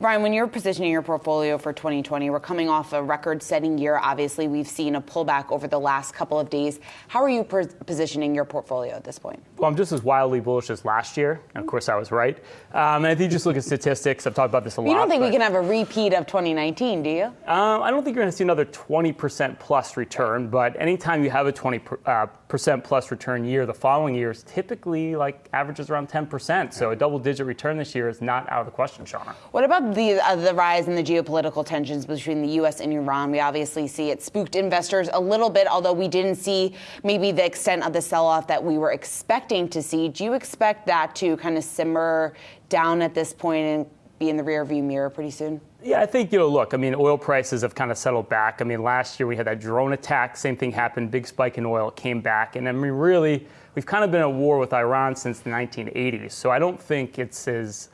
Brian, when you're positioning your portfolio for 2020, we're coming off a record-setting year. Obviously, we've seen a pullback over the last couple of days. How are you positioning your portfolio at this point? Well, I'm just as wildly bullish as last year. And of course, I was right. Um, and if you just look at statistics, I've talked about this a lot. You don't think we can have a repeat of 2019, do you? Um, I don't think you're going to see another 20% plus return. But anytime you have a 20% uh, plus return year, the following year is typically like averages around 10%. So a double-digit return this year is not out of the question, Shauna. What about the, uh, the rise in the geopolitical tensions between the U.S. and Iran, we obviously see it spooked investors a little bit, although we didn't see maybe the extent of the sell off that we were expecting to see. Do you expect that to kind of simmer down at this point and be in the rearview mirror pretty soon? Yeah, I think, you know, look, I mean, oil prices have kind of settled back. I mean, last year we had that drone attack, same thing happened, big spike in oil, it came back. And I mean, really, we've kind of been at war with Iran since the 1980s. So I don't think it's as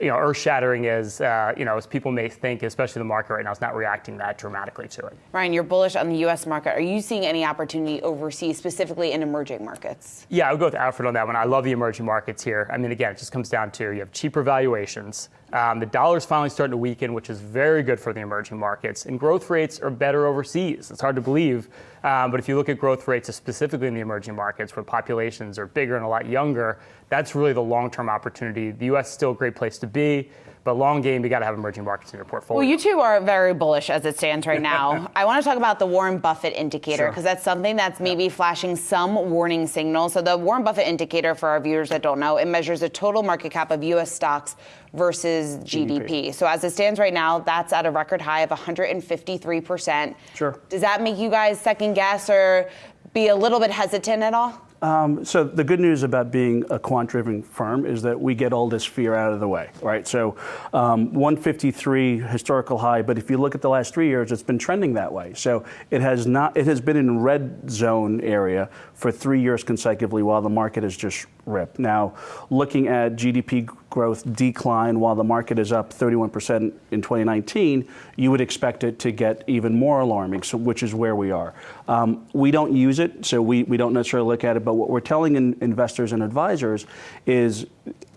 you know, earth-shattering as uh, you know as people may think, especially the market right now is not reacting that dramatically to it. Ryan, you're bullish on the U.S. market. Are you seeing any opportunity overseas, specifically in emerging markets? Yeah, I would go with Alfred on that one. I love the emerging markets here. I mean, again, it just comes down to you have cheaper valuations. Um, the is finally starting to weaken, which is very good for the emerging markets, and growth rates are better overseas. It's hard to believe, um, but if you look at growth rates specifically in the emerging markets, where populations are bigger and a lot younger, that's really the long-term opportunity. The U.S. is still a great place to be. But long game, you got to have emerging markets in your portfolio. Well, you two are very bullish as it stands right now. I want to talk about the Warren Buffett indicator because sure. that's something that's maybe flashing some warning signals. So the Warren Buffett indicator, for our viewers that don't know, it measures the total market cap of U.S. stocks versus GDP. GDP. So as it stands right now, that's at a record high of 153 percent. Sure. Does that make you guys second guess or be a little bit hesitant at all? Um, so the good news about being a quant-driven firm is that we get all this fear out of the way, right? So um, 153 historical high, but if you look at the last three years, it's been trending that way. So it has not, it has been in red zone area for three years consecutively, while the market has just ripped. Now, looking at GDP growth decline while the market is up 31% in 2019, you would expect it to get even more alarming, so, which is where we are. Um, we don't use it, so we, we don't necessarily look at it, but what we're telling in, investors and advisors is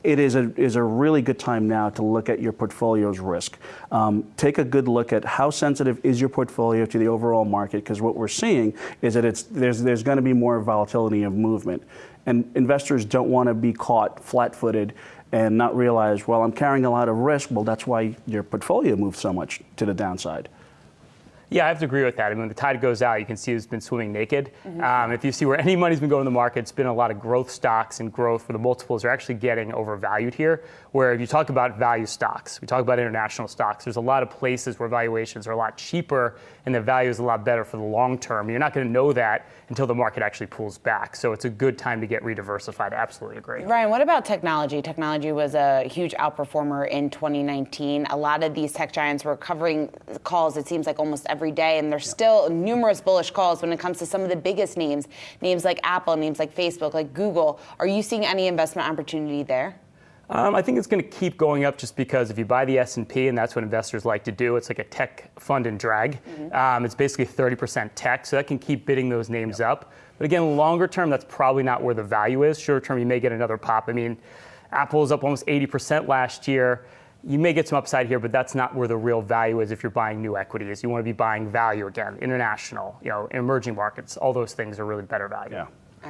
it is a, is a really good time now to look at your portfolio's risk. Um, take a good look at how sensitive is your portfolio to the overall market, because what we're seeing is that it's, there's, there's going to be more volatility of movement. And investors don't want to be caught flat-footed and not realize, well, I'm carrying a lot of risk. Well, that's why your portfolio moves so much to the downside. Yeah, I have to agree with that. I mean, when the tide goes out, you can see it's been swimming naked. Mm-hmm. Um, if you see where any money's been going in the market, it's been a lot of growth stocks and growth where the multiples are actually getting overvalued here. Where if you talk about value stocks, we talk about international stocks, there's a lot of places where valuations are a lot cheaper and the value is a lot better for the long term. You're not going to know that until the market actually pulls back. So it's a good time to get rediversified. I absolutely agree. Ryan, what about technology? Technology was a huge outperformer in 2019. A lot of these tech giants were covering calls, it seems like almost every day, and there's still numerous bullish calls when it comes to some of the biggest names, names like Apple, names like Facebook, like Google. Are you seeing any investment opportunity there? Um, I think it's going to keep going up just because if you buy the S&P, and that's what investors like to do, it's like a tech fund and drag. Mm-hmm. Um, it's basically 30% tech, so that can keep bidding those names yep. up. But again, longer term, that's probably not where the value is. Short term, you may get another pop. I mean, Apple is up almost 80% last year you may get some upside here, but that's not where the real value is if you're buying new equities. You want to be buying value again, international, you know, emerging markets. All those things are really better value. Yeah.